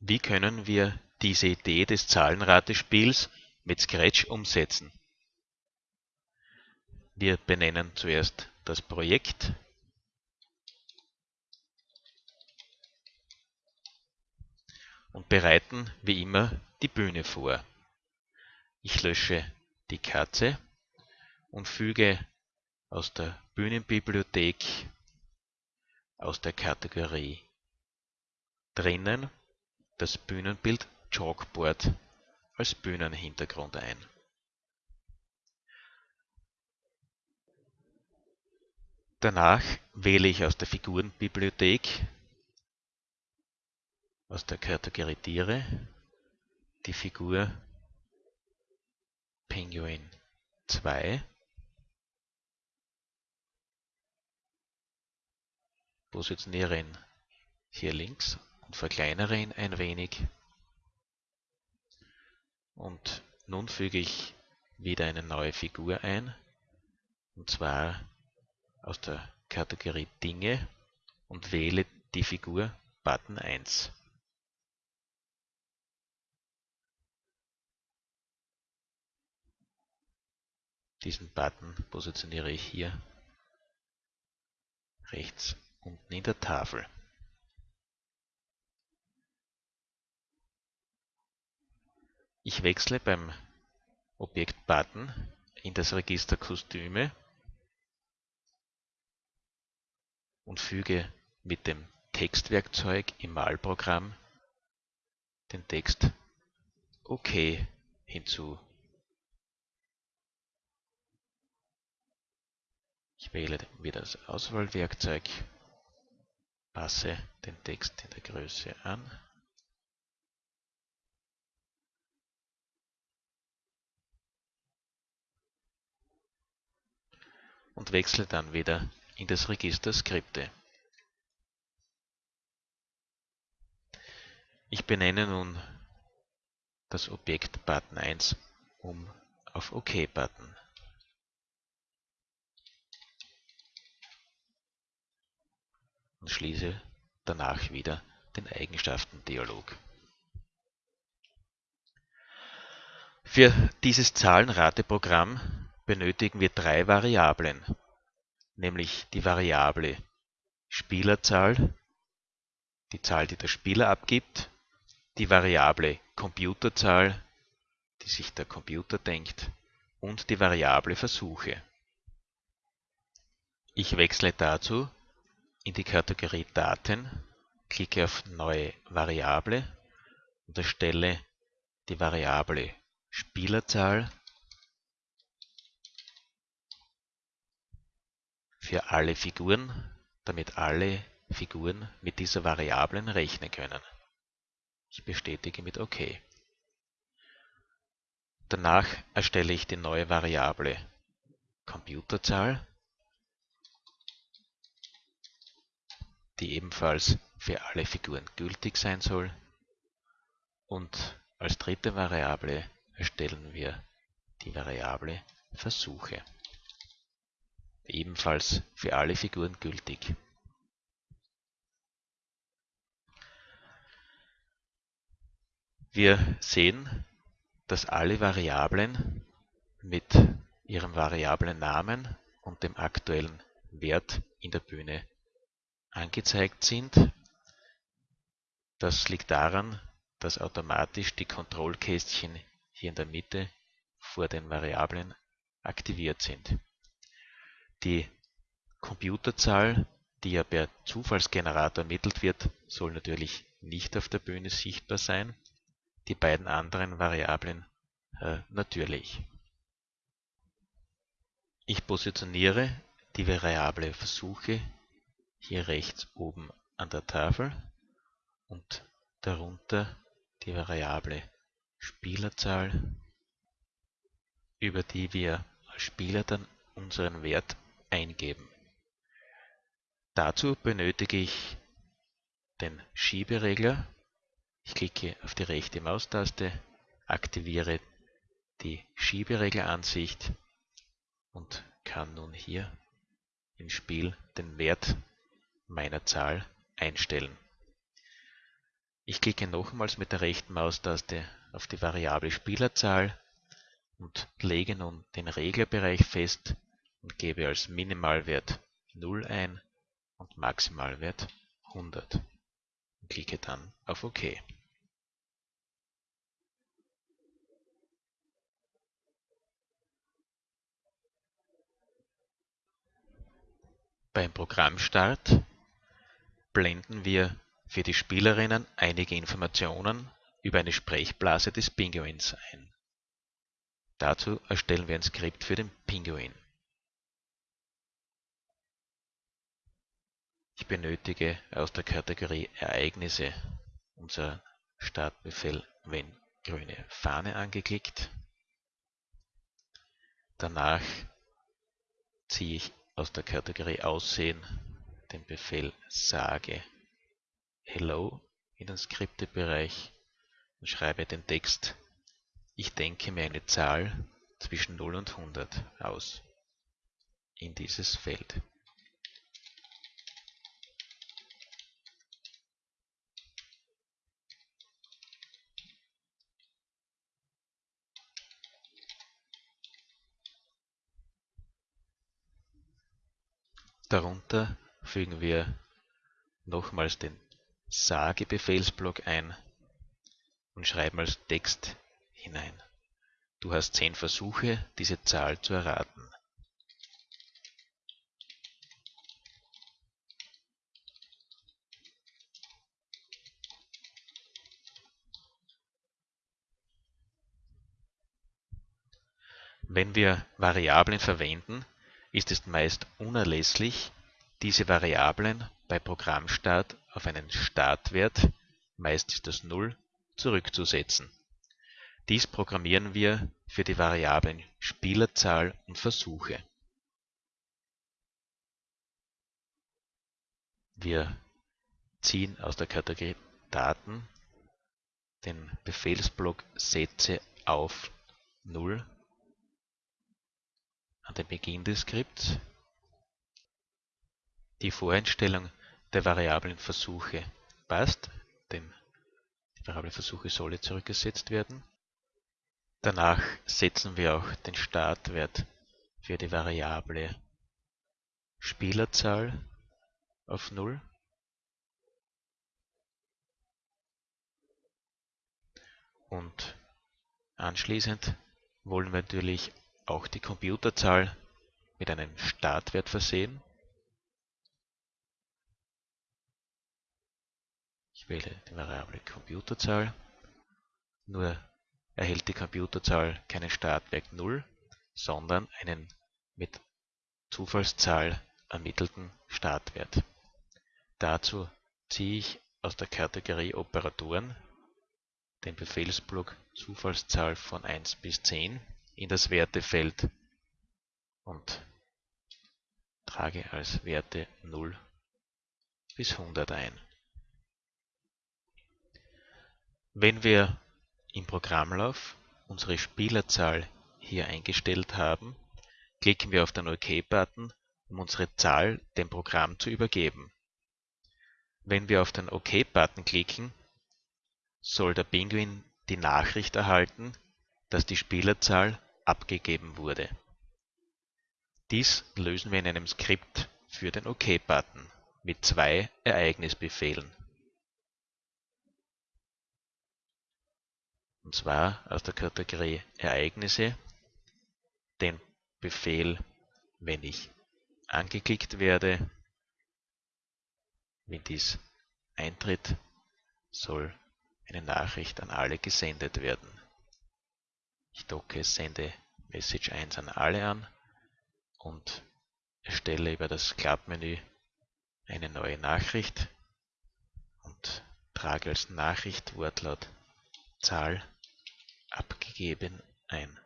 Wie können wir diese Idee des Zahlenratespiels mit Scratch umsetzen? Wir benennen zuerst das Projekt. Und bereiten wie immer die Bühne vor. Ich lösche die Katze und füge aus der Bühnenbibliothek aus der Kategorie drinnen das Bühnenbild Chalkboard als Bühnenhintergrund ein. Danach wähle ich aus der Figurenbibliothek aus der Kategorie Tiere die Figur Penguin 2 positioniere ihn hier links und verkleinere ihn ein wenig. Und nun füge ich wieder eine neue Figur ein, und zwar aus der Kategorie Dinge und wähle die Figur Button 1. Diesen Button positioniere ich hier rechts unten in der Tafel. Ich wechsle beim Objekt Button in das Register Kostüme und füge mit dem Textwerkzeug im Malprogramm den Text OK hinzu. Ich wähle wieder das Auswahlwerkzeug, passe den Text in der Größe an und wechsle dann wieder in das Register Skripte. Ich benenne nun das Objekt Button 1 um auf OK Button. Und schließe danach wieder den Eigenschaftendialog. Für dieses Zahlenrateprogramm benötigen wir drei Variablen, nämlich die Variable Spielerzahl, die Zahl, die der Spieler abgibt, die Variable Computerzahl, die sich der Computer denkt, und die Variable Versuche. Ich wechsle dazu in die Kategorie Daten, klicke auf Neue Variable und erstelle die Variable Spielerzahl für alle Figuren, damit alle Figuren mit dieser Variablen rechnen können. Ich bestätige mit OK. Danach erstelle ich die neue Variable Computerzahl, die ebenfalls für alle Figuren gültig sein soll. Und als dritte Variable erstellen wir die Variable Versuche ebenfalls für alle Figuren gültig. Wir sehen, dass alle Variablen mit ihrem Variablennamen und dem aktuellen Wert in der Bühne angezeigt sind. Das liegt daran, dass automatisch die Kontrollkästchen hier in der Mitte vor den Variablen aktiviert sind. Die Computerzahl, die ja per Zufallsgenerator ermittelt wird, soll natürlich nicht auf der Bühne sichtbar sein, die beiden anderen Variablen äh, natürlich. Ich positioniere die Variable Versuche hier rechts oben an der Tafel und darunter die Variable Spielerzahl, über die wir als Spieler dann unseren Wert eingeben. Dazu benötige ich den Schieberegler. Ich klicke auf die rechte Maustaste, aktiviere die Schieberegleransicht und kann nun hier im Spiel den Wert meiner Zahl einstellen. Ich klicke nochmals mit der rechten Maustaste auf die Variable Spielerzahl und lege nun den Reglerbereich fest und gebe als Minimalwert 0 ein und Maximalwert 100 und klicke dann auf OK. Beim Programmstart blenden wir für die Spielerinnen einige Informationen über eine Sprechblase des Pinguins ein. Dazu erstellen wir ein Skript für den Pinguin. Ich benötige aus der Kategorie Ereignisse unser Startbefehl wenn grüne Fahne angeklickt. Danach ziehe ich aus der Kategorie Aussehen den Befehl sage Hello in den Skriptebereich und schreibe den Text Ich denke mir eine Zahl zwischen 0 und 100 aus in dieses Feld. Darunter fügen wir nochmals den Sage-Befehlsblock ein und schreiben als Text hinein. Du hast zehn Versuche, diese Zahl zu erraten. Wenn wir Variablen verwenden, ist es meist unerlässlich, diese Variablen bei Programmstart auf einen Startwert (meist ist das 0) zurückzusetzen. Dies programmieren wir für die Variablen Spielerzahl und Versuche. Wir ziehen aus der Kategorie Daten den Befehlsblock Sätze auf 0 an den Beginn des Skripts. Die Voreinstellung der Variablen Versuche passt, denn die Variable Versuche solle zurückgesetzt werden. Danach setzen wir auch den Startwert für die Variable Spielerzahl auf 0. Und anschließend wollen wir natürlich auch die Computerzahl mit einem Startwert versehen. Ich wähle die Variable Computerzahl. Nur erhält die Computerzahl keinen Startwert 0, sondern einen mit Zufallszahl ermittelten Startwert. Dazu ziehe ich aus der Kategorie Operatoren den Befehlsblock Zufallszahl von 1 bis 10 in das Wertefeld und trage als Werte 0 bis 100 ein. Wenn wir im Programmlauf unsere Spielerzahl hier eingestellt haben, klicken wir auf den OK-Button, um unsere Zahl dem Programm zu übergeben. Wenn wir auf den OK-Button klicken, soll der Pinguin die Nachricht erhalten, dass die Spielerzahl abgegeben wurde. Dies lösen wir in einem Skript für den OK-Button mit zwei Ereignisbefehlen. Und zwar aus der Kategorie Ereignisse den Befehl, wenn ich angeklickt werde, wenn dies eintritt, soll eine Nachricht an alle gesendet werden. Ich docke Sende Message 1 an alle an und erstelle über das Klappmenü eine neue Nachricht und trage als Nachricht Wortlaut Zahl abgegeben ein.